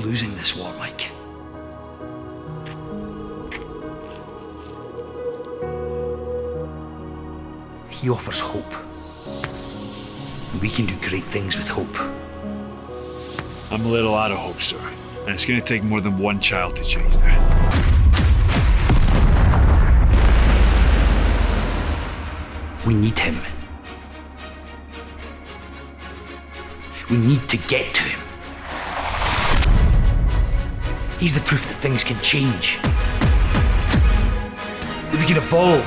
losing this war, Mike. He offers hope. And we can do great things with hope. I'm a little out of hope, sir. And it's gonna take more than one child to change that. We need him. We need to get to him. He's the proof that things can change. That we can evolve.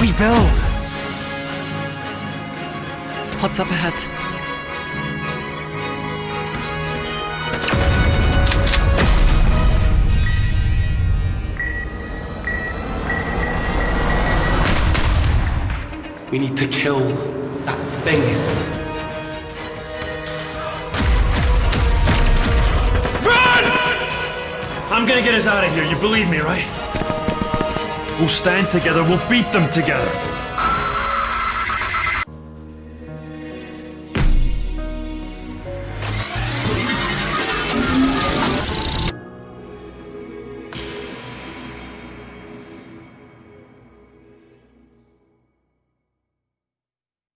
Rebuild. What's up ahead? We need to kill that thing. I'm gonna get us out of here, you believe me, right? We'll stand together, we'll beat them together.